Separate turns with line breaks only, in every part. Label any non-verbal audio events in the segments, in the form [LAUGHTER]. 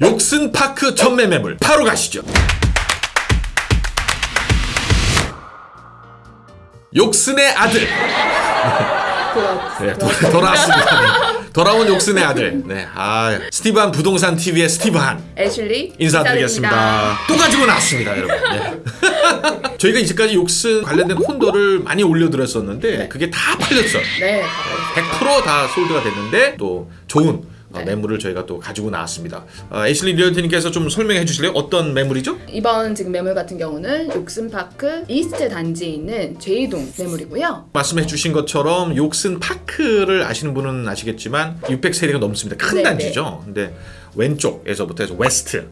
욕슨 파크 전매 매물 바로 가시죠. 욕슨의 아들. 네, 도, 돌아왔습니다. 네. 돌아온 욕슨의 아들. 네, 아 스티브한 부동산 TV의 스티브한
애슐리
인사드리겠습니다. 또 가지고 나왔습니다, 여러분. 네. [LAUGHS] 저희가 이제까지 욕슨 관련된 콘도를 많이 올려드렸었는데 그게 다 팔렸어.
네,
100%다 솔드가 됐는데 또 좋은 어,
네.
매물을 저희가 또 가지고 나왔습니다. 어, 애슐리 realtor님께서 좀 설명해 주실래요? 어떤 매물이죠?
이번 지금 매물 같은 경우는 Yorkson Park East 단지에 있는 J동 매물이고요.
말씀해 주신 것처럼 Yorkson Park를 아시는 분은 아시겠지만 600세대가 넘습니다. 큰
네,
단지죠. 근데 왼쪽에서부터 해서 West,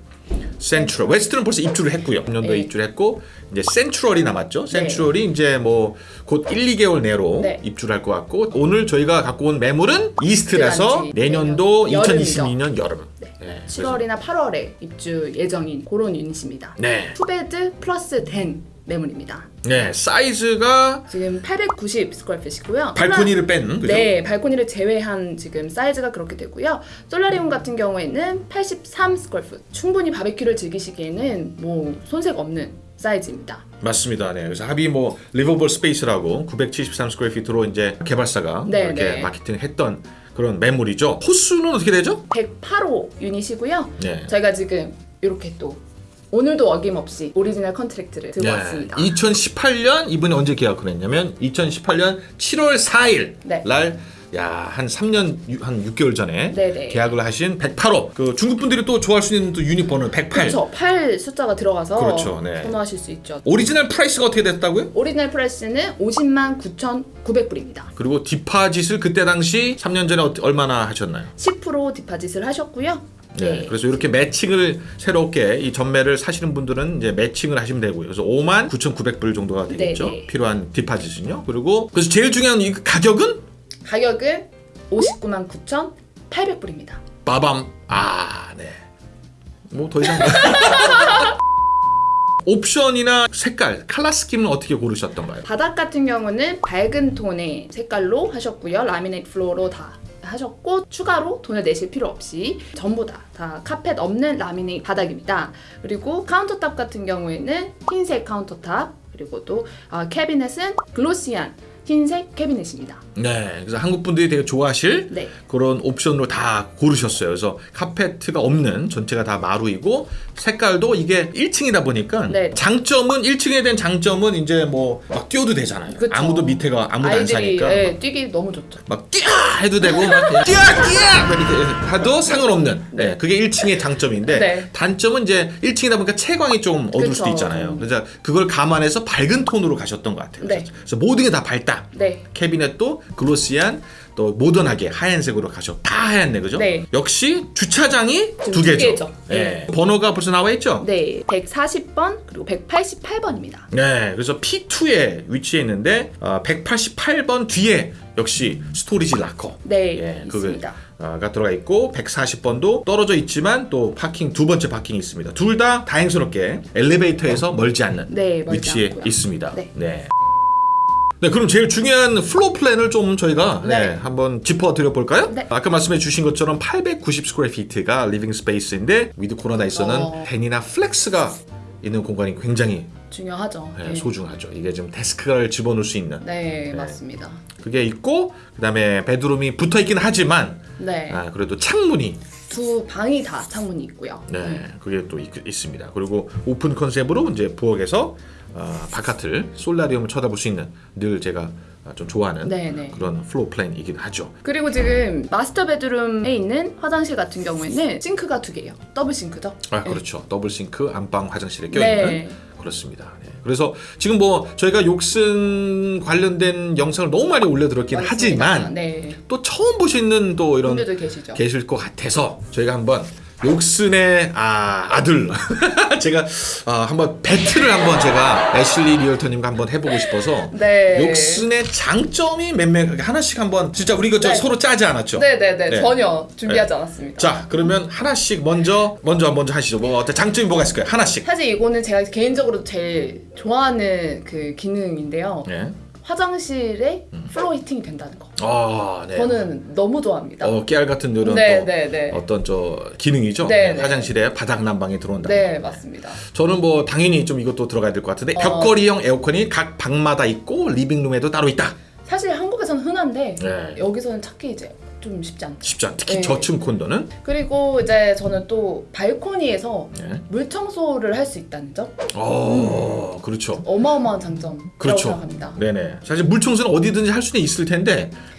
Central. West는 벌써 입주를 했고요. 3년도에
네.
입주를 했고 이제 Central이 남았죠. Central이 이제 뭐 곧 1, 2개월 내로
네.
입주를 할 것 같고 오늘 저희가 갖고 온 매물은 East라서. 내년도
내년
2022년 여름.
네.
네, 그래서-
7월이나 8월에 입주 예정인 그런 unit입니다.
네.
two bed plus den 매물입니다.
네, 사이즈가
지금 890 square feet이고요.
발코니를 뺀 그죠?
네, 발코니를 제외한 지금 사이즈가 그렇게 되고요. Solarium 같은 경우에는 83 square foot. 충분히 바베큐를 즐기시기에는 뭐 손색 없는 사이즈입니다.
맞습니다. 네. 그래서 합이 뭐 livable space라고 973 square feet로 이제 개발사가
네,
이렇게
네.
마케팅을 했던 그런 매물이죠. 호수는 어떻게 되죠?
108호 unit이고요.
네.
저희가 지금 이렇게 또 오늘도 어김없이 original contract를 들고 왔습니다.
2018년 이번에 언제 계약을 했냐면 2018년 7월 4일
네.
날 야, 한 3년, 유- 한 6개월 전에
네네.
계약을 하신 108호. 그 중국 분들이 또 좋아할 수 있는 또 유닛 번호 108.
그렇죠. 8 숫자가 들어가서
그렇죠, 네.
선호하실 수 있죠.
Original price가 어떻게 됐다고요?
Original price는 50만 9,900불입니다.
그리고 디파짓을 그때 당시 3년 전에 어- 얼마나 하셨나요?
10% 디파짓을 하셨고요.
네. 그래서 이렇게 매칭을 새롭게 이 전매를 사시는 분들은 이제 매칭을 하시면 되고요. 그래서 5만 9,900불 정도가 되겠죠.
네, 네.
필요한 디파짓은요. 그리고 그래서 제일 중요한 이 가격은
가격은 59만 9,800불입니다.
빠밤. 아, 네. 뭐 더 이상 [LAUGHS] 옵션이나 색깔, 컬러 스킨은 어떻게 고르셨던가요?
바닥 같은 경우는 밝은 톤의 색깔로 하셨고요. Laminate floor로 다 하셨고 추가로 돈을 내실 필요 없이 전부 다, 다 카펫 없는 라미네이트 바닥입니다. 그리고 countertop 같은 경우에는 흰색 countertop 그리고 또 아, 캐비넷은 glossy한 흰색 캐비넷입니다.
네. 그래서 한국 분들이 되게 좋아하실
네.
그런 옵션으로 다 고르셨어요. 그래서 카페트가 없는 전체가 다 마루이고 색깔도 이게 1층이다 보니까
네.
장점은 1층에 대한 장점은 이제 뭐 막 뛰어도 되잖아요.
그쵸.
아무도 밑에가 아무도 안
아이들이
사니까
예, 뛰기 너무 좋죠.
막 뛰어 해도 되고 막 뛰어 뛰어 막 해도 상관없는 네. 그게 1층의 장점인데
네.
단점은 이제 1층이다 보니까 채광이 좀 어두울 수도
그쵸.
있잖아요. 그래서 그걸 감안해서 밝은 톤으로 가셨던 것 같아요.
네.
그래서 모든 게 다 밝다.
네.
캐비넷도 글로시한 또 모던하게 하얀색으로 가셔 다 하얀네 그죠?
네.
역시 주차장이
두두
개죠.
개죠.
네. 번호가 벌써 나와 있죠?
네. 140번 그리고 188번입니다.
네, 그래서 P2에 위치해 있는데 어, 188번 뒤에 역시 storage locker
네.
예,
있습니다.
그게가 들어가 있고 140번도 떨어져 있지만 또 parking 두 번째 parking이 있습니다. 둘 다 다행스럽게 엘리베이터에서 멀지 않는
네, 멀지
위치에
않고요.
있습니다.
네.
네. 네, 그럼 제일 중요한 floor plan을 좀 저희가 네,
네.
한번 짚어 드려 볼까요?
네.
아까 말씀해 주신 것처럼 890 square feet가 living space인데 with 코로나에서는
어.
den이나 flex가 있는 공간이 굉장히
중요하죠.
네,
네.
소중하죠. 이게 좀 데스크를 집어넣을 수 있는
네, 맞습니다.
그게 있고 그다음에 bedroom이 붙어 있긴 하지만
네.
아, 그래도 창문이
두 방이 다 창문이 있고요.
네, 그게 또 있, 있습니다. 그리고 open concept으로 이제 부엌에서 어, 바깥을 solarium을 쳐다볼 수 있는 늘 제가 어, 좀 좋아하는
네, 네.
그런 floor plan이긴 하죠.
그리고 지금 master bedroom에 있는 화장실 같은 경우에는 싱크가 두 개예요. double sink죠.
아
네.
그렇죠. double sink 안방 화장실에 껴
네.
있는 그렇습니다. 네. 그래서 지금 뭐 저희가 Yorkson 관련된 영상을 너무 많이 올려드렸긴
맞습니다.
하지만
네.
또 처음 보시는 또 이런. 계실 것 같아서 저희가 한번 Yorkson의 아, 아들 [LAUGHS] 제가 아, 한번 battle을 한번 제가 애슐리 realtor님과 한번 해보고 싶어서
네.
Yorkson의 장점이 몇몇 하나씩 한번 진짜 우리 이거 저
네.
서로 짜지 않았죠?
네네네
네.
전혀 준비하지 않았습니다.
자 그러면 하나씩 먼저 먼저 먼저 하시죠. 뭐 어떤 장점이 뭐가 있을까요? 하나씩.
사실 이거는 제가 개인적으로 제일 좋아하는 그 기능인데요.
예.
화장실에 플로 히팅이 된다는 거.
아, 네.
저는 너무 좋아합니다.
어, 깨알 같은 이런
네,
또
네, 네.
어떤 저 기능이죠.
네,
네,
네.
화장실에 바닥 난방이 들어온다.
네, 맞습니다.
저는 뭐 당연히 좀 이것도 들어가야 될 것 같은데
어.
벽걸이형 에어컨이 각 방마다 있고 리빙룸에도 따로 있다.
사실 한국에서는 흔한데
네.
여기서는 찾기 이제 좀 쉽지 않다.
쉽지 않. 특히
네.
저층 콘도는
그리고 이제 저는 또 발코니에서
네.
물 청소를 할 수 있다는 점
어, 그렇죠.
어마어마한 장점이라고
그렇죠.
생각합니다.
네네. 사실 물 청소는 어디든지 할 수는 있을 텐데 [LAUGHS]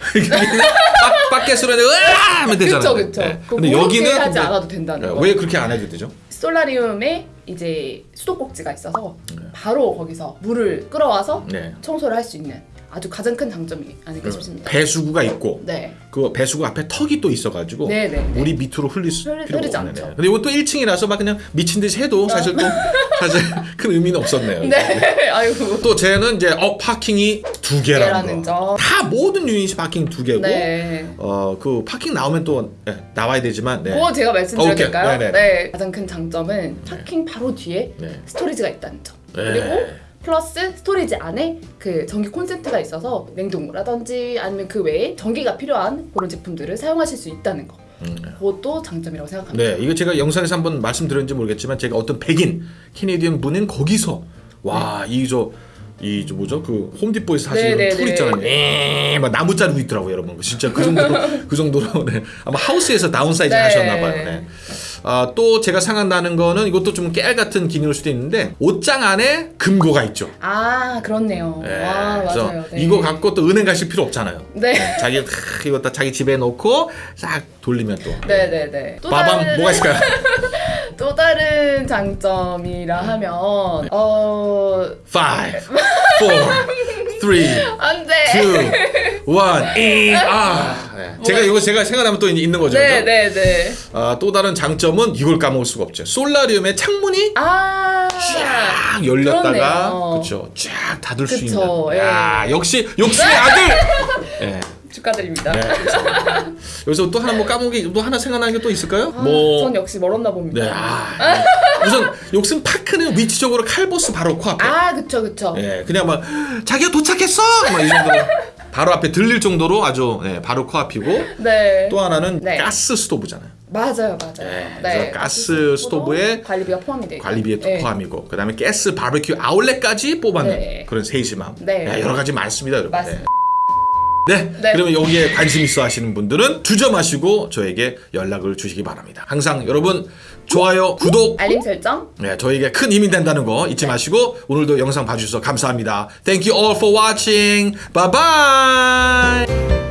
밖, 밖에서는 으아 하면 되잖아요.
그쵸 그쵸.
네.
그
근데 여기는
하지
근데-
않아도 된다는
네,
거.
왜 그렇게 안 해도 되죠?
솔라리움에 이제 수도꼭지가 있어서
네.
바로 거기서 물을 끌어와서
네.
청소를 할 수 있는 아주 가장 큰 장점이 아닐까 싶습니다.
배수구가 있고
네.
그 배수구 앞에 턱이 또 있어가지고
네, 네, 네.
물이 밑으로 흘릴 수
흐르-
필요가
흐르지
없네.
않죠.
근데 또 1층이라서 막 그냥 미친 듯이 해도 사실 또 [LAUGHS] 사실 큰 의미는 없었네요.
네. [LAUGHS] 아이고.
또 저는 이제 어 parking이 두 개라는 거.
점.
다 모든 유닛이 parking 두 개고
네.
어 그 parking 나오면 또 네, 나와야 되지만 네.
그거 제가. 될까요?
네네.
네. 가장 큰 장점은 parking 바로 뒤에
네.
storage가 있다는 점.
네.
그리고 플러스 storage 안에 그 전기 콘센트가 있어서 냉동고라든지 아니면 그 외에 전기가 필요한 그런 제품들을 사용하실 수 있다는 거.
음.
그것도 장점이라고 생각합니다.
네, 이거 제가 영상에서 한번 말씀드렸는지 모르겠지만 제가 어떤 백인 Canadian 분은 거기서 와, 이저 이 저 뭐죠? 그 Home Depot에서 사시는
네, 네,
tool
네.
있잖아요. 에, 막 나무 자르고 있더라고요, 여러분. 진짜 그 정도로 [LAUGHS] 그 정도로 네. 아마 하우스에서 downsize
네.
하셨나 봐요. 네. 아, 또 제가 생각나는 거는 이것도 좀 깨알 같은 기능일 수도 있는데 옷장 안에 금고가 있죠.
아 그렇네요.
네,
와 맞아요. 네.
이거 갖고 또 은행 가실 필요 없잖아요.
네.
자기 크, 이거 다 자기 집에 놓고 싹 돌리면 또
네네네. 또
빠밤
다른
뭐가 있을까요? [LAUGHS]
또 다른 장점이라 하면
어5 4 3
안돼.
two, one, [LAUGHS] ing. 아, 네. 제가 이거 제가 생각나면 또 있는 거죠. 그죠?
네 네 네.
아, 또 다른 장점은 이걸 까먹을 수가 없죠. 솔라리움의 창문이
아.
쫙 열렸다가. 그렇죠. 쫙 닫을 수
그쵸,
있는.
예.
야, 역시 욕심의 아들. 네. [LAUGHS]
축하드립니다.
네. 여기서 또 하나 뭐 까먹기 또 하나 생각나는 게 또 있을까요?
아,
뭐
전 역시 멀었나 봅니다.
네. 아, 네. [LAUGHS] 우선 욕심 파크는 위치적으로 칼보스 바로 코앞에.
아, 그쵸 그쵸.
예, 그냥 막 자기가 도착했어. 막 이 정도로 바로 앞에 들릴 정도로 아주 네, 바로 코앞이고 [LAUGHS]
네.
또 하나는
네.
가스 스토브잖아요.
맞아요 맞아요.
네, 그래서 가스 스토브에
관리비가 포함이.
관리비에
네.
포함이고 그다음에 가스 바베큐 아울렛까지 뽑았는
네.
그런 세심함.
네.
야, 여러 가지 많습니다, 여러분.
맞습니다.
네.
네.
그러면 여기에 관심 있어 하시는 분들은 주저마시고 저에게 연락을 주시기 바랍니다. 항상 여러분 좋아요, 구독,
알림 설정.
네, 저에게 큰 힘이 된다는 거 잊지 마시고 오늘도 영상 봐주셔서 감사합니다. Thank you all for watching. Bye bye.